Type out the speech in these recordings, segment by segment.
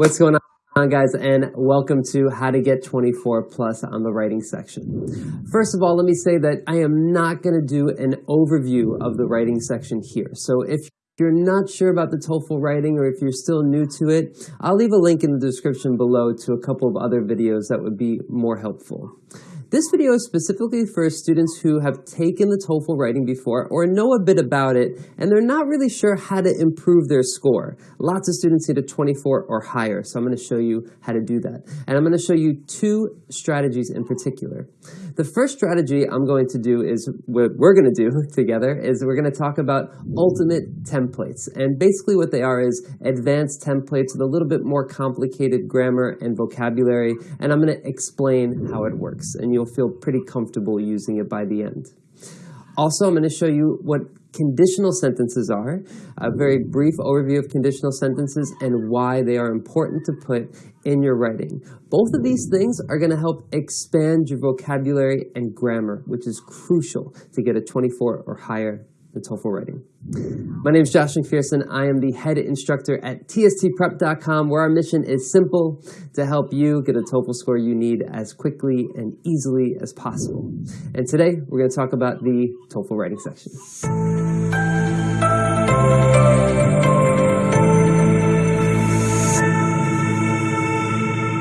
What's going on, guys, and welcome to How to Get 24 Plus on the writing section. First of all, let me say that I am not going to do an overview of the writing section here. So if you're not sure about the TOEFL writing or if you're still new to it, I'll leave a link in the description below to a couple of other videos that would be more helpful. This video is specifically for students who have taken the TOEFL writing before or know a bit about it and they're not really sure how to improve their score. Lots of students need a 24 or higher, so I'm going to show you how to do that. And I'm going to show you two strategies in particular. The first strategy I'm going to do is what we're going to do together is we're going to talk about ultimate templates. And basically what they are is advanced templates with a little bit more complicated grammar and vocabulary. And I'm going to explain how it works. And you'll feel pretty comfortable using it by the end. Also, I'm going to show you what conditional sentences are, a very brief overview of conditional sentences and why they are important to put in your writing. Both of these things are going to help expand your vocabulary and grammar, which is crucial to get a 24 or higher the TOEFL writing. My name is Josh McPherson. I am the head instructor at tstprep.com where our mission is simple to help you get a TOEFL score you need as quickly and easily as possible. And today we're going to talk about the TOEFL writing section.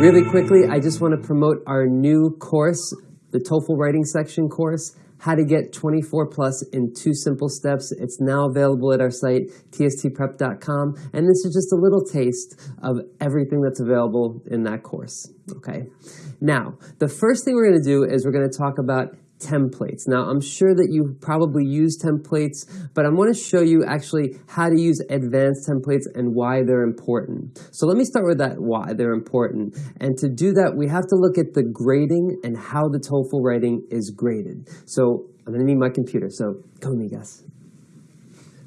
Really quickly, I just want to promote our new course, the TOEFL writing section course how to get 24 plus in two simple steps. It's now available at our site, tstprep.com. And this is just a little taste of everything that's available in that course. Okay. Now, the first thing we're going to do is we're going to talk about templates. Now, I'm sure that you probably use templates, but I want to show you actually how to use advanced templates and why they're important. So let me start with that why they're important. And to do that, we have to look at the grading and how the TOEFL writing is graded. So I'm going to need my computer, so go me, guys.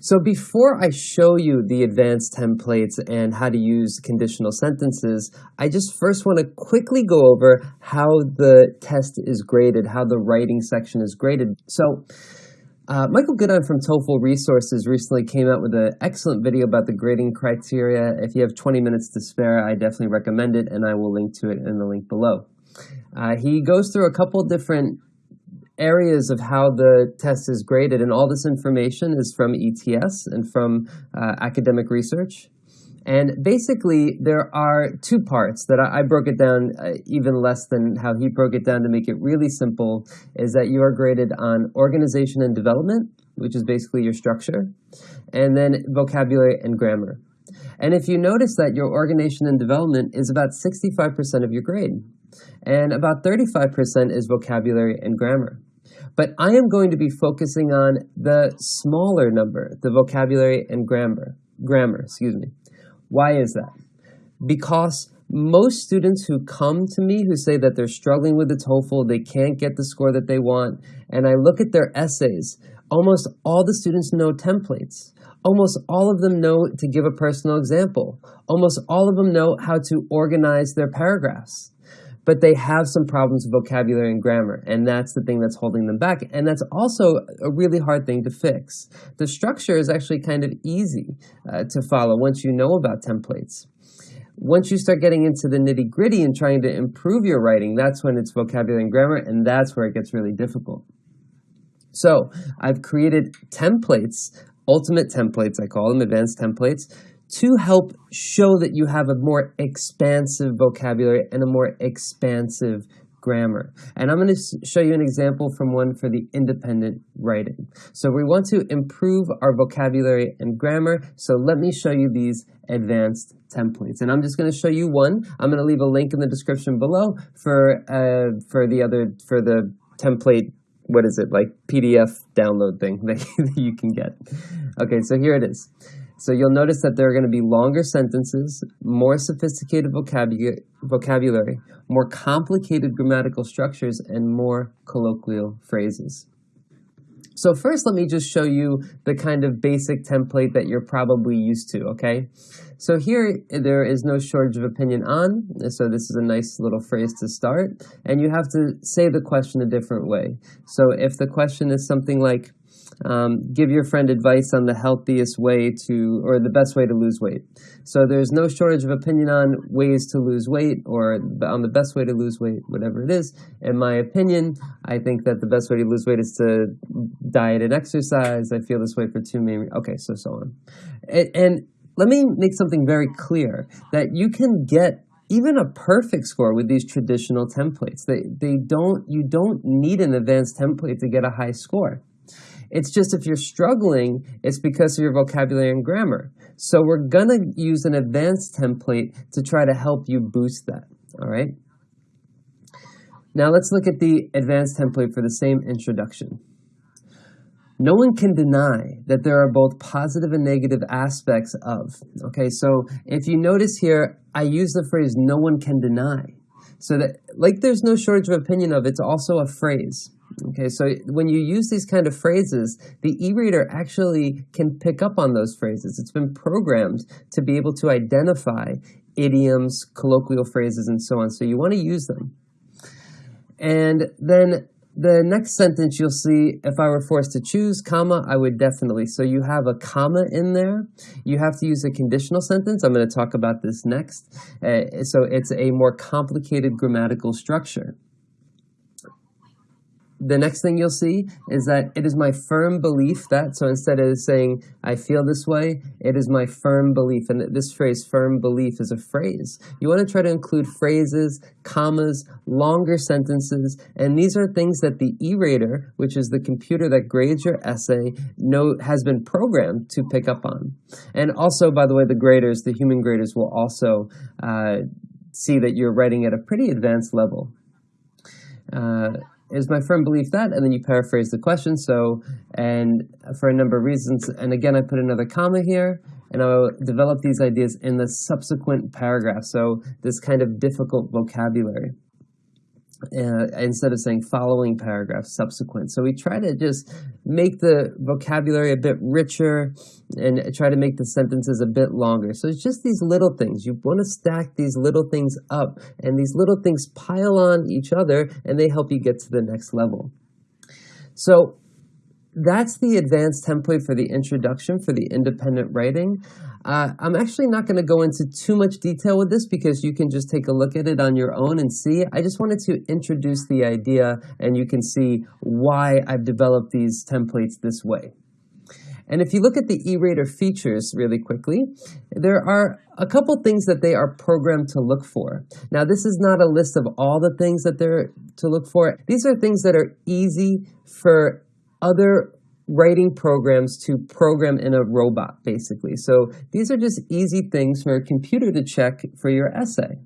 So before I show you the advanced templates and how to use conditional sentences, I just first want to quickly go over how the test is graded, how the writing section is graded. So uh, Michael Goodine from TOEFL Resources recently came out with an excellent video about the grading criteria. If you have 20 minutes to spare, I definitely recommend it, and I will link to it in the link below. Uh, he goes through a couple different areas of how the test is graded, and all this information is from ETS and from uh, academic research. And basically, there are two parts that I, I broke it down uh, even less than how he broke it down to make it really simple, is that you are graded on organization and development, which is basically your structure, and then vocabulary and grammar. And if you notice that your organization and development is about 65% of your grade, and about 35% is vocabulary and grammar. But I am going to be focusing on the smaller number, the vocabulary and grammar. Grammar, excuse me. Why is that? Because most students who come to me who say that they're struggling with the TOEFL, they can't get the score that they want, and I look at their essays, almost all the students know templates. Almost all of them know to give a personal example. Almost all of them know how to organize their paragraphs but they have some problems with vocabulary and grammar, and that's the thing that's holding them back. And that's also a really hard thing to fix. The structure is actually kind of easy uh, to follow once you know about templates. Once you start getting into the nitty gritty and trying to improve your writing, that's when it's vocabulary and grammar, and that's where it gets really difficult. So I've created templates, ultimate templates, I call them advanced templates, to help show that you have a more expansive vocabulary and a more expansive grammar. And I'm going to show you an example from one for the independent writing. So we want to improve our vocabulary and grammar. So let me show you these advanced templates. And I'm just going to show you one. I'm going to leave a link in the description below for uh, for the other for the template what is it like PDF download thing that you can get. Okay, so here it is. So you'll notice that there are going to be longer sentences, more sophisticated vocabulary, more complicated grammatical structures, and more colloquial phrases. So first, let me just show you the kind of basic template that you're probably used to, okay? So here, there is no shortage of opinion on, so this is a nice little phrase to start, and you have to say the question a different way. So if the question is something like, um, give your friend advice on the healthiest way to, or the best way to lose weight. So there's no shortage of opinion on ways to lose weight or on the best way to lose weight, whatever it is. In my opinion, I think that the best way to lose weight is to diet and exercise. I feel this way for two main, okay, so so on. and, and let me make something very clear that you can get even a perfect score with these traditional templates. They, they don't, you don't need an advanced template to get a high score. It's just if you're struggling, it's because of your vocabulary and grammar. So we're going to use an advanced template to try to help you boost that, all right? Now let's look at the advanced template for the same introduction. No one can deny that there are both positive and negative aspects of. Okay, so if you notice here, I use the phrase no one can deny. So that, like there's no shortage of opinion of, it's also a phrase. Okay, so when you use these kind of phrases, the e-rater actually can pick up on those phrases. It's been programmed to be able to identify idioms, colloquial phrases, and so on. So you want to use them. And then the next sentence you'll see, if I were forced to choose, comma, I would definitely. So you have a comma in there. You have to use a conditional sentence. I'm going to talk about this next. Uh, so it's a more complicated grammatical structure the next thing you'll see is that it is my firm belief that, so instead of saying, I feel this way, it is my firm belief. And this phrase, firm belief, is a phrase. You want to try to include phrases, commas, longer sentences, and these are things that the e-rater, which is the computer that grades your essay, know, has been programmed to pick up on. And also, by the way, the graders, the human graders, will also uh, see that you're writing at a pretty advanced level. Uh, is my firm belief that, and then you paraphrase the question. So, and for a number of reasons, and again, I put another comma here, and I'll develop these ideas in the subsequent paragraph. So this kind of difficult vocabulary uh, instead of saying following paragraph, subsequent. So we try to just make the vocabulary a bit richer and try to make the sentences a bit longer. So it's just these little things. You want to stack these little things up and these little things pile on each other and they help you get to the next level. So that's the advanced template for the introduction for the independent writing. Uh, I'm actually not going to go into too much detail with this because you can just take a look at it on your own and see. I just wanted to introduce the idea and you can see why I've developed these templates this way. And if you look at the e-rater features really quickly, there are a couple things that they are programmed to look for. Now, this is not a list of all the things that they're to look for. These are things that are easy for other writing programs to program in a robot, basically. So these are just easy things for a computer to check for your essay.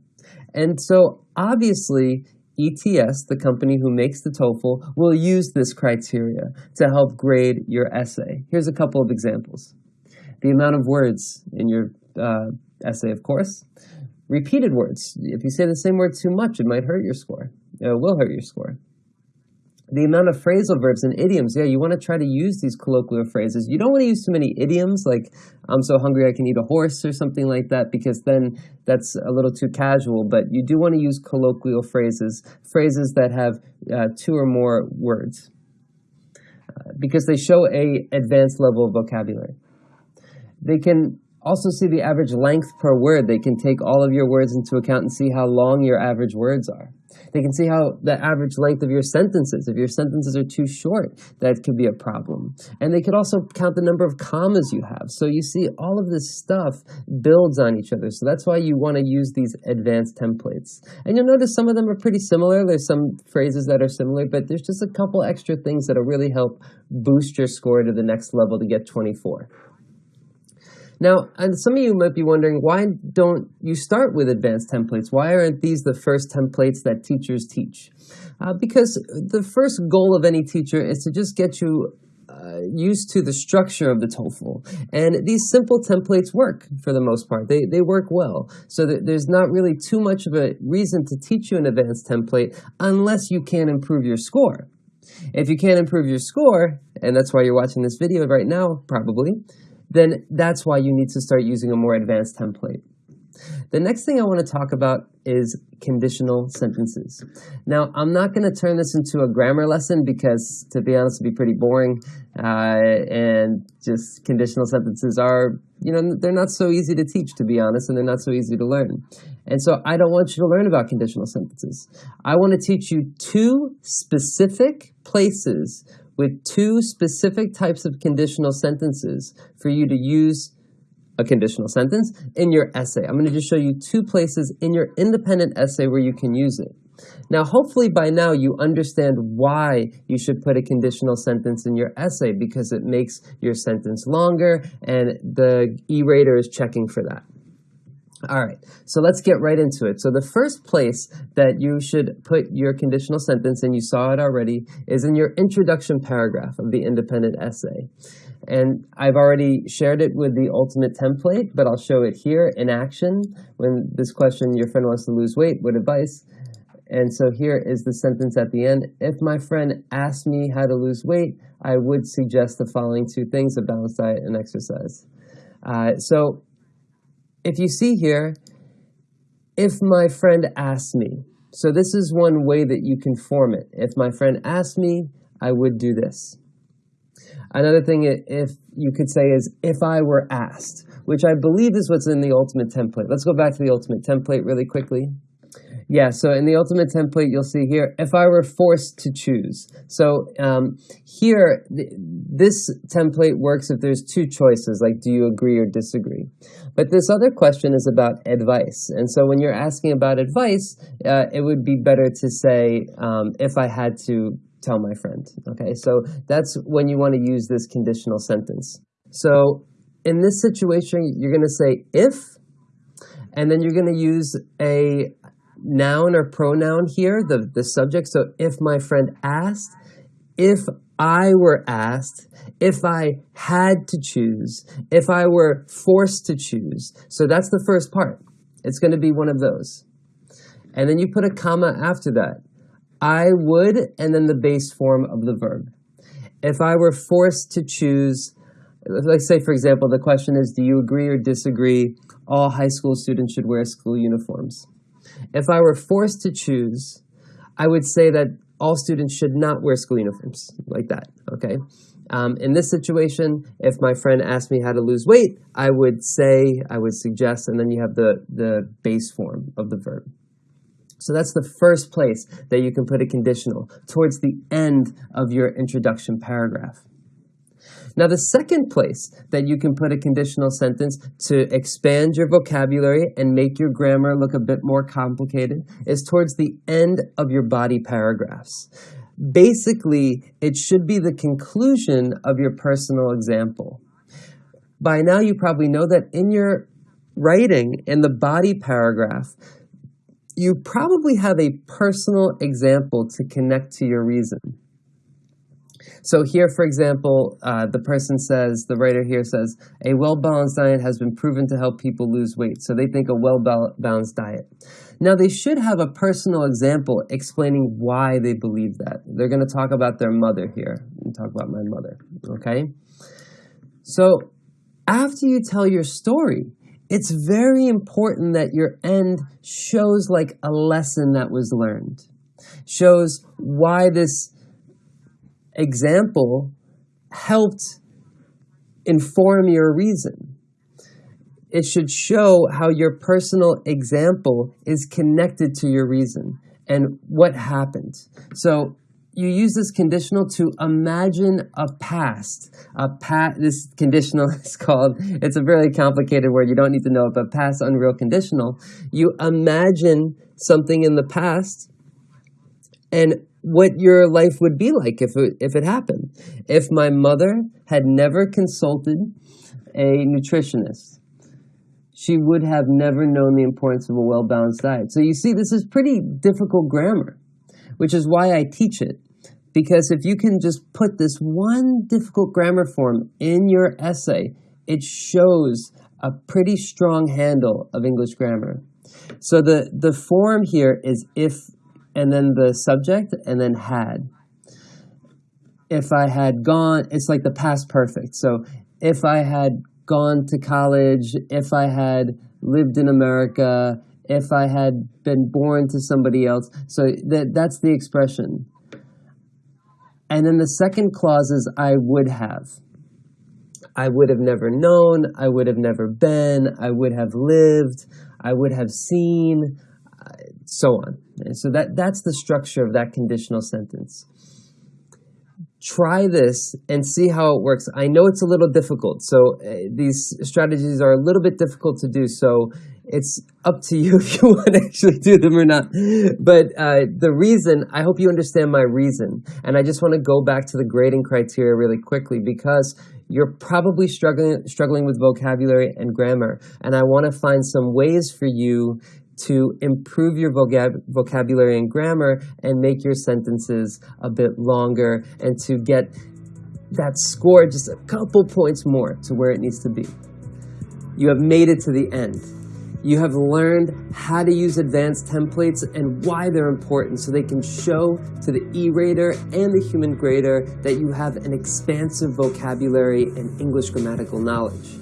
And so obviously, ETS, the company who makes the TOEFL, will use this criteria to help grade your essay. Here's a couple of examples. The amount of words in your uh, essay, of course. Repeated words. If you say the same word too much, it might hurt your score. It will hurt your score the amount of phrasal verbs and idioms, yeah, you want to try to use these colloquial phrases. You don't want to use too many idioms like, I'm so hungry I can eat a horse or something like that, because then that's a little too casual. But you do want to use colloquial phrases, phrases that have uh, two or more words, uh, because they show a advanced level of vocabulary. They can also see the average length per word. They can take all of your words into account and see how long your average words are. They can see how the average length of your sentences. If your sentences are too short, that could be a problem. And they could also count the number of commas you have. So you see all of this stuff builds on each other. So that's why you want to use these advanced templates. And you'll notice some of them are pretty similar. There's some phrases that are similar, but there's just a couple extra things that'll really help boost your score to the next level to get 24. Now, some of you might be wondering, why don't you start with advanced templates? Why aren't these the first templates that teachers teach? Uh, because the first goal of any teacher is to just get you uh, used to the structure of the TOEFL. And these simple templates work for the most part. They, they work well. So there's not really too much of a reason to teach you an advanced template unless you can improve your score. If you can't improve your score, and that's why you're watching this video right now, probably, then that's why you need to start using a more advanced template. The next thing I want to talk about is conditional sentences. Now, I'm not going to turn this into a grammar lesson because, to be honest, it'd be pretty boring. Uh, and just conditional sentences are, you know, they're not so easy to teach, to be honest, and they're not so easy to learn. And so I don't want you to learn about conditional sentences. I want to teach you two specific places with two specific types of conditional sentences for you to use a conditional sentence in your essay. I'm going to just show you two places in your independent essay where you can use it. Now, hopefully by now you understand why you should put a conditional sentence in your essay because it makes your sentence longer and the E-rater is checking for that. All right, so let's get right into it. So the first place that you should put your conditional sentence, and you saw it already, is in your introduction paragraph of the independent essay. And I've already shared it with the ultimate template, but I'll show it here in action when this question, your friend wants to lose weight, what advice? And so here is the sentence at the end. If my friend asked me how to lose weight, I would suggest the following two things, a balanced diet and exercise. Uh, so if you see here, if my friend asked me, so this is one way that you can form it. If my friend asked me, I would do this. Another thing if you could say is if I were asked, which I believe is what's in the ultimate template. Let's go back to the ultimate template really quickly. Yeah, so in the ultimate template, you'll see here, if I were forced to choose. So um, here, th this template works if there's two choices, like do you agree or disagree. But this other question is about advice. And so when you're asking about advice, uh, it would be better to say, um, if I had to tell my friend. Okay, so that's when you want to use this conditional sentence. So in this situation, you're going to say if, and then you're going to use a noun or pronoun here, the, the subject. So if my friend asked, if I were asked, if I had to choose, if I were forced to choose. So that's the first part. It's going to be one of those. And then you put a comma after that. I would, and then the base form of the verb. If I were forced to choose, let's say, for example, the question is, do you agree or disagree all high school students should wear school uniforms? If I were forced to choose, I would say that all students should not wear school uniforms, like that, okay? Um, in this situation, if my friend asked me how to lose weight, I would say, I would suggest, and then you have the, the base form of the verb. So that's the first place that you can put a conditional, towards the end of your introduction paragraph. Now, the second place that you can put a conditional sentence to expand your vocabulary and make your grammar look a bit more complicated is towards the end of your body paragraphs. Basically, it should be the conclusion of your personal example. By now, you probably know that in your writing, in the body paragraph, you probably have a personal example to connect to your reason. So here, for example, uh, the person says, the writer here says, a well-balanced diet has been proven to help people lose weight. So they think a well-balanced diet. Now they should have a personal example explaining why they believe that. They're going to talk about their mother here. And talk about my mother, okay? So after you tell your story, it's very important that your end shows like a lesson that was learned, shows why this example helped inform your reason. It should show how your personal example is connected to your reason and what happened. So you use this conditional to imagine a past. A pa this conditional is called, it's a very complicated word, you don't need to know it, but past unreal conditional. You imagine something in the past and what your life would be like if it, if it happened. If my mother had never consulted a nutritionist, she would have never known the importance of a well-balanced diet. So you see, this is pretty difficult grammar, which is why I teach it. Because if you can just put this one difficult grammar form in your essay, it shows a pretty strong handle of English grammar. So the, the form here is if and then the subject and then had. If I had gone, it's like the past perfect. So if I had gone to college, if I had lived in America, if I had been born to somebody else. So that that's the expression. And then the second clause is I would have. I would have never known, I would have never been, I would have lived, I would have seen, so on. And so that, that's the structure of that conditional sentence. Try this and see how it works. I know it's a little difficult, so uh, these strategies are a little bit difficult to do, so it's up to you if you want to actually do them or not. But uh, the reason, I hope you understand my reason. And I just want to go back to the grading criteria really quickly because you're probably struggling struggling with vocabulary and grammar and i want to find some ways for you to improve your vocab vocabulary and grammar and make your sentences a bit longer and to get that score just a couple points more to where it needs to be you have made it to the end you have learned how to use advanced templates and why they're important so they can show to the e-rater and the human grader that you have an expansive vocabulary and English grammatical knowledge.